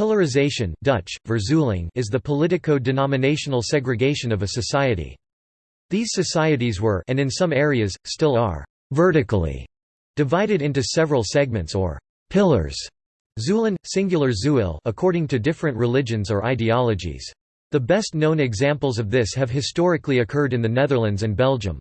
Pillarization Dutch, is the politico-denominational segregation of a society. These societies were and in some areas, still are, vertically divided into several segments or pillars Zuilen, singular zuil according to different religions or ideologies. The best known examples of this have historically occurred in the Netherlands and Belgium.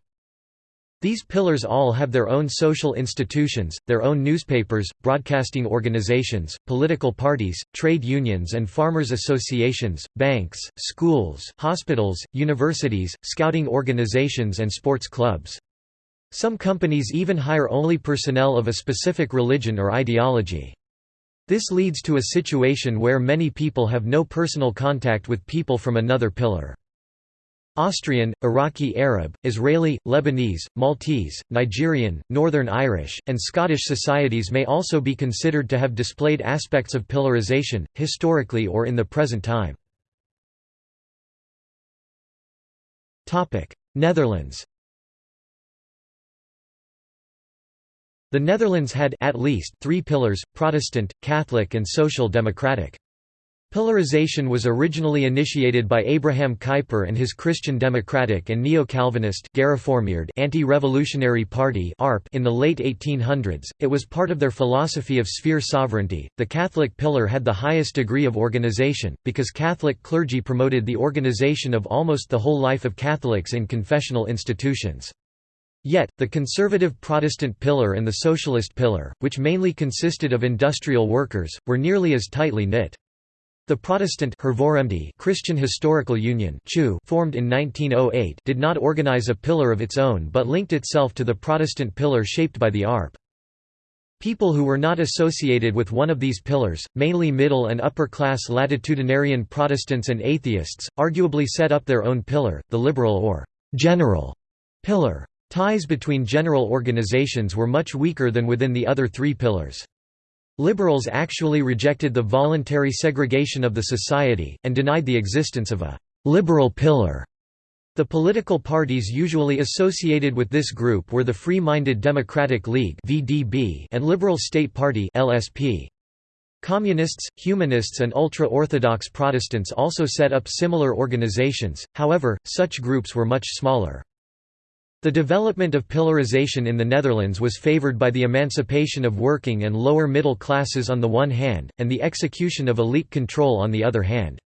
These pillars all have their own social institutions, their own newspapers, broadcasting organizations, political parties, trade unions and farmers' associations, banks, schools, hospitals, universities, scouting organizations and sports clubs. Some companies even hire only personnel of a specific religion or ideology. This leads to a situation where many people have no personal contact with people from another pillar. Austrian, Iraqi Arab, Israeli, Lebanese, Maltese, Nigerian, Northern Irish, and Scottish societies may also be considered to have displayed aspects of pillarization, historically or in the present time. Netherlands The Netherlands had at least three pillars, Protestant, Catholic and Social Democratic. Pillarization was originally initiated by Abraham Kuyper and his Christian Democratic and Neo-Calvinist anti-revolutionary party in the late 1800s. It was part of their philosophy of sphere sovereignty. The Catholic pillar had the highest degree of organization because Catholic clergy promoted the organization of almost the whole life of Catholics in confessional institutions. Yet, the conservative Protestant pillar and the socialist pillar, which mainly consisted of industrial workers, were nearly as tightly knit. The Protestant Christian Historical Union formed in 1908 did not organize a pillar of its own but linked itself to the Protestant pillar shaped by the ARP. People who were not associated with one of these pillars, mainly middle and upper-class latitudinarian Protestants and atheists, arguably set up their own pillar, the liberal or «general» pillar. Ties between general organizations were much weaker than within the other three pillars. Liberals actually rejected the voluntary segregation of the society, and denied the existence of a «liberal pillar». The political parties usually associated with this group were the Free-Minded Democratic League and Liberal State Party. Communists, humanists and ultra-Orthodox Protestants also set up similar organizations, however, such groups were much smaller. The development of pillarization in the Netherlands was favoured by the emancipation of working and lower middle classes on the one hand, and the execution of elite control on the other hand.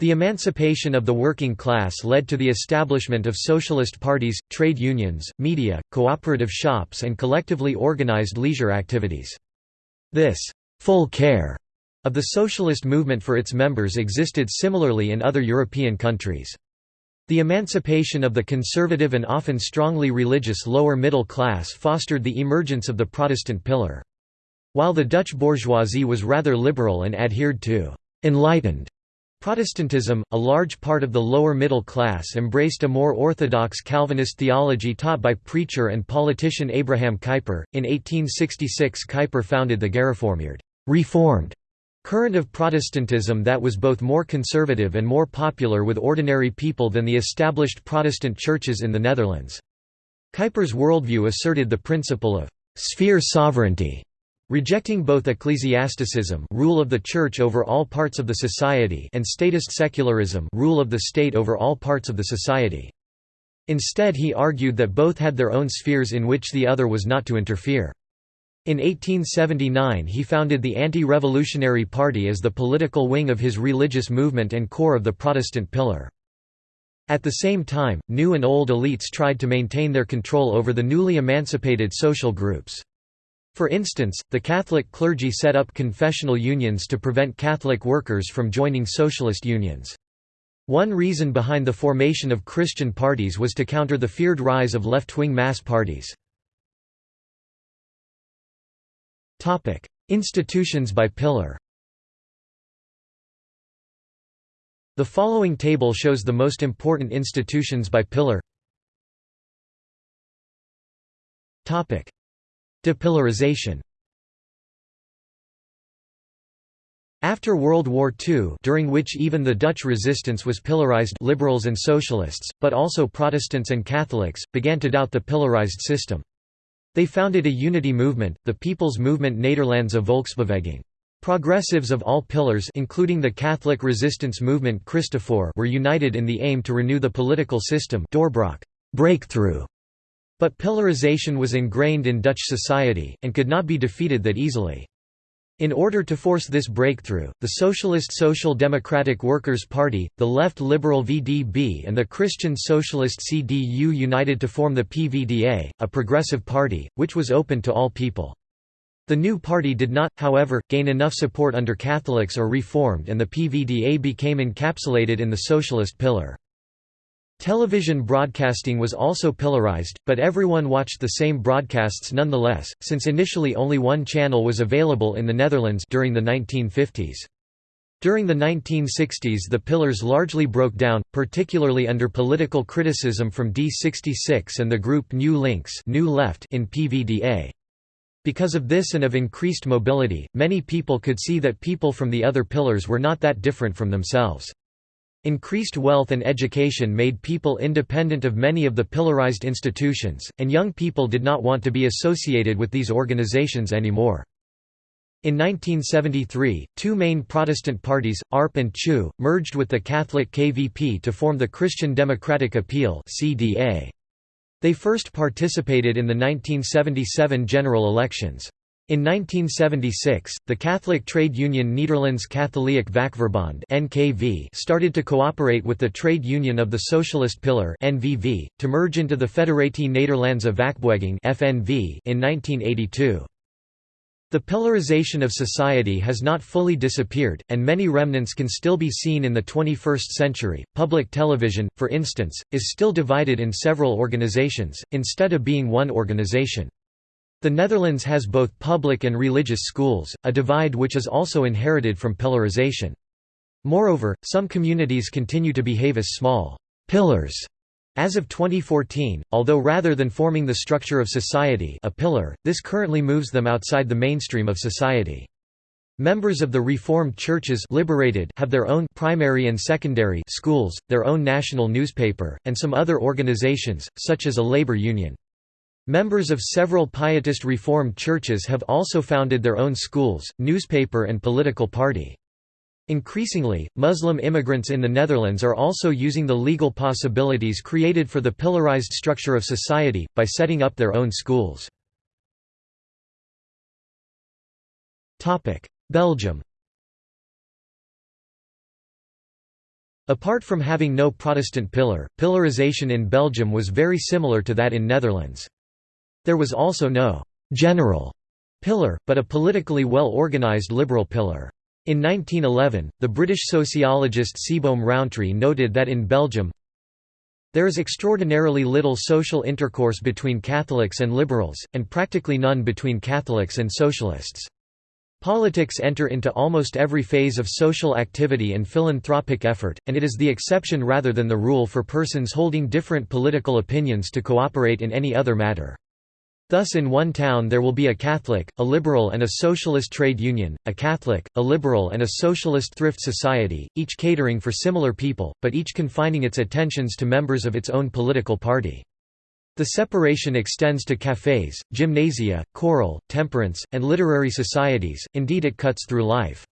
The emancipation of the working class led to the establishment of socialist parties, trade unions, media, cooperative shops and collectively organized leisure activities. This «full care» of the socialist movement for its members existed similarly in other European countries. The emancipation of the conservative and often strongly religious lower middle class fostered the emergence of the Protestant pillar. While the Dutch bourgeoisie was rather liberal and adhered to «enlightened» Protestantism, a large part of the lower middle class embraced a more orthodox Calvinist theology taught by preacher and politician Abraham Kuyper. In 1866, Kuyper founded the Gereformeerd Reformed current of Protestantism that was both more conservative and more popular with ordinary people than the established Protestant churches in the Netherlands. Kuyper's worldview asserted the principle of «sphere sovereignty», rejecting both ecclesiasticism rule of the church over all parts of the society and statist secularism rule of the state over all parts of the society. Instead he argued that both had their own spheres in which the other was not to interfere. In 1879 he founded the Anti-Revolutionary Party as the political wing of his religious movement and core of the Protestant pillar. At the same time, new and old elites tried to maintain their control over the newly emancipated social groups. For instance, the Catholic clergy set up confessional unions to prevent Catholic workers from joining socialist unions. One reason behind the formation of Christian parties was to counter the feared rise of left-wing mass parties. Topic: Institutions by pillar. The following table shows the most important institutions by pillar. Topic: Depillarization. After World War II during which even the Dutch resistance was pillarized liberals and socialists, but also Protestants and Catholics, began to doubt the pillarized system. They founded a unity movement, the People's Movement Nederlandse Volksbeweging. Progressives of all pillars including the Catholic resistance movement Christofoor were united in the aim to renew the political system breakthrough. But pillarization was ingrained in Dutch society, and could not be defeated that easily. In order to force this breakthrough, the Socialist Social Democratic Workers' Party, the left liberal VDB and the Christian Socialist CDU united to form the PVDA, a progressive party, which was open to all people. The new party did not, however, gain enough support under Catholics or Reformed and the PVDA became encapsulated in the Socialist pillar. Television broadcasting was also pillarized, but everyone watched the same broadcasts nonetheless, since initially only one channel was available in the Netherlands during the 1950s. During the 1960s the pillars largely broke down, particularly under political criticism from D66 and the group Nieuw Links New Left in PVDA. Because of this and of increased mobility, many people could see that people from the other pillars were not that different from themselves. Increased wealth and education made people independent of many of the pillarized institutions, and young people did not want to be associated with these organizations anymore. In 1973, two main Protestant parties, ARP and CHU, merged with the Catholic KVP to form the Christian Democratic Appeal. They first participated in the 1977 general elections. In 1976, the Catholic trade union Nederlands Katholiek Vakverbond (NKV) started to cooperate with the trade union of the Socialist Pillar (NVV) to merge into the Federatie Nederlandse Vakbeweging (FNV) in 1982. The pillarization of society has not fully disappeared, and many remnants can still be seen in the 21st century. Public television, for instance, is still divided in several organizations, instead of being one organization. The Netherlands has both public and religious schools, a divide which is also inherited from pillarization. Moreover, some communities continue to behave as small pillars as of 2014, although rather than forming the structure of society a pillar, this currently moves them outside the mainstream of society. Members of the Reformed churches liberated have their own primary and secondary schools, their own national newspaper, and some other organizations, such as a labor union. Members of several Pietist Reformed churches have also founded their own schools, newspaper and political party. Increasingly, Muslim immigrants in the Netherlands are also using the legal possibilities created for the pillarized structure of society, by setting up their own schools. Belgium Apart from having no Protestant pillar, pillarization in Belgium was very similar to that in Netherlands. There was also no «general» pillar, but a politically well-organized liberal pillar. In 1911, the British sociologist Seebohm Rowntree noted that in Belgium, there is extraordinarily little social intercourse between Catholics and liberals, and practically none between Catholics and socialists. Politics enter into almost every phase of social activity and philanthropic effort, and it is the exception rather than the rule for persons holding different political opinions to cooperate in any other matter. Thus in one town there will be a Catholic, a liberal and a socialist trade union, a Catholic, a liberal and a socialist thrift society, each catering for similar people, but each confining its attentions to members of its own political party. The separation extends to cafés, gymnasia, choral, temperance, and literary societies, indeed it cuts through life.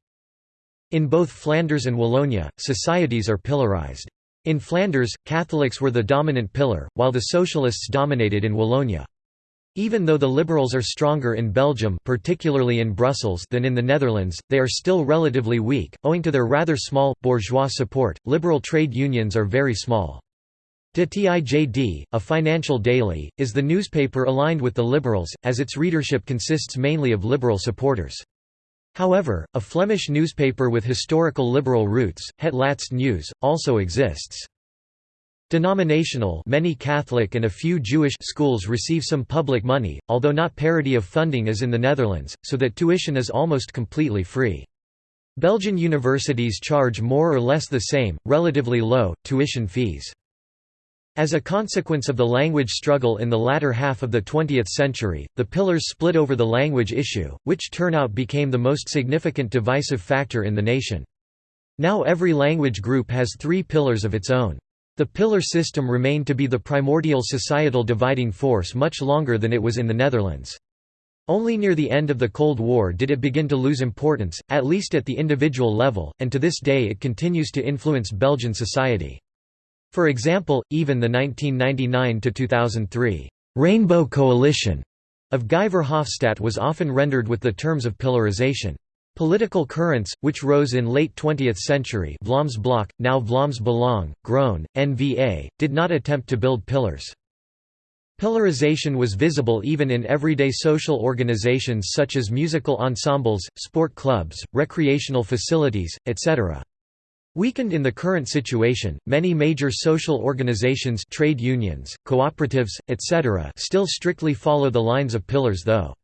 In both Flanders and Wallonia, societies are pillarized. In Flanders, Catholics were the dominant pillar, while the socialists dominated in Wallonia. Even though the liberals are stronger in Belgium particularly in Brussels than in the Netherlands, they are still relatively weak, owing to their rather small, bourgeois support. Liberal trade unions are very small. De Tijd, a financial daily, is the newspaper aligned with the Liberals, as its readership consists mainly of Liberal supporters. However, a Flemish newspaper with historical liberal roots, Het Laatste Nieuws, also exists. Denominational many Catholic and a few Jewish schools receive some public money, although not parity of funding as in the Netherlands, so that tuition is almost completely free. Belgian universities charge more or less the same, relatively low, tuition fees. As a consequence of the language struggle in the latter half of the 20th century, the pillars split over the language issue, which turnout became the most significant divisive factor in the nation. Now every language group has three pillars of its own. The pillar system remained to be the primordial societal dividing force much longer than it was in the Netherlands. Only near the end of the Cold War did it begin to lose importance, at least at the individual level, and to this day it continues to influence Belgian society. For example, even the 1999–2003 «Rainbow Coalition» of Guy Verhofstadt was often rendered with the terms of pillarization. Political currents, which rose in late 20th century Vlaams Blok, now Vlaams Belang, Groen, NVA, did not attempt to build pillars. Pillarization was visible even in everyday social organizations such as musical ensembles, sport clubs, recreational facilities, etc. Weakened in the current situation, many major social organizations trade unions, cooperatives, etc. still strictly follow the lines of pillars though.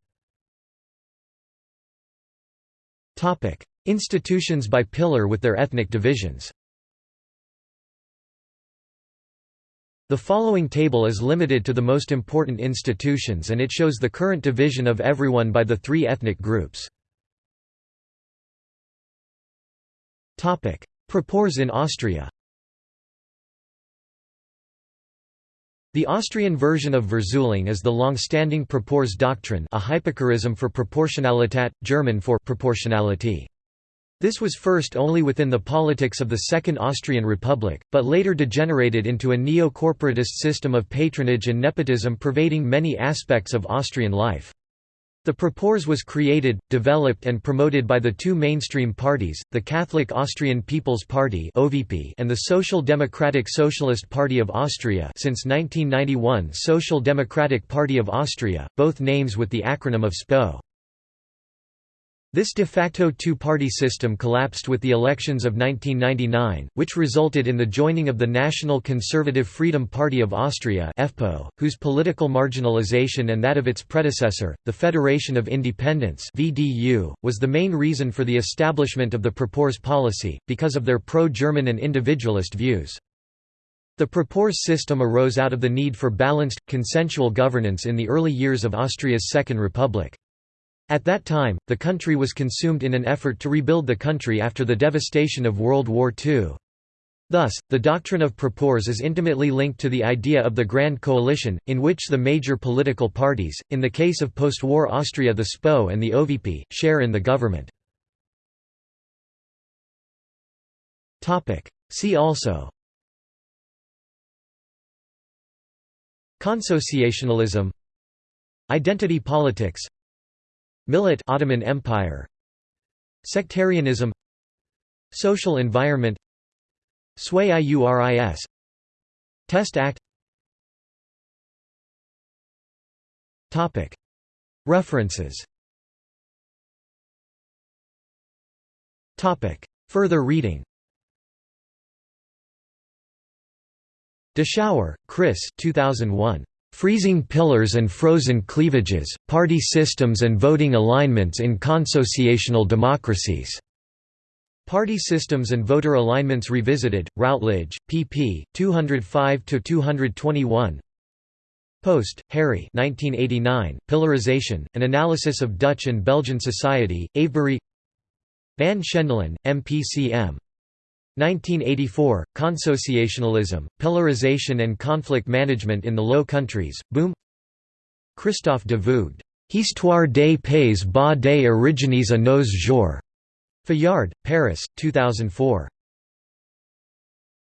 Institutions by pillar with their ethnic divisions. The following table is limited to the most important institutions and it shows the current division of everyone by the three ethnic groups. Proporz in Austria The Austrian version of Verzuiling is the long-standing Proporz doctrine a hypocorism for Proportionalität, German for proportionality. This was first only within the politics of the Second Austrian Republic, but later degenerated into a neo-corporatist system of patronage and nepotism pervading many aspects of Austrian life. The Proporz was created, developed and promoted by the two mainstream parties, the Catholic Austrian People's Party and the Social Democratic Socialist Party of Austria since 1991 Social Democratic Party of Austria, both names with the acronym of SPÖ. This de facto two-party system collapsed with the elections of 1999, which resulted in the joining of the National Conservative Freedom Party of Austria FPÖ, whose political marginalization and that of its predecessor, the Federation of Independents VDU, was the main reason for the establishment of the Proporz policy, because of their pro-German and individualist views. The Proporz system arose out of the need for balanced, consensual governance in the early years of Austria's Second Republic. At that time, the country was consumed in an effort to rebuild the country after the devastation of World War II. Thus, the doctrine of proporz is intimately linked to the idea of the Grand Coalition, in which the major political parties, in the case of post-war Austria the SPÖ and the OVP, share in the government. See also Consociationalism Identity politics Millet Ottoman Empire. Sectarianism. Social environment. Sui iuris. Test Act. Topic. References. Topic. Further reading. Deschouwer, Kris 2001 Freezing Pillars and Frozen Cleavages, Party Systems and Voting Alignments in Consociational Democracies. Party Systems and Voter Alignments Revisited, Routledge, pp. 205–221 Post, Harry 1989, Pillarization, An Analysis of Dutch and Belgian Society, Avebury Van Schendelen, MPCM. 1984, Consociationalism, Pillarization and Conflict Management in the Low Countries, Boom Christophe de Voogd, Histoire des pays bas des origines à nos jours. Fayard, Paris, 2004.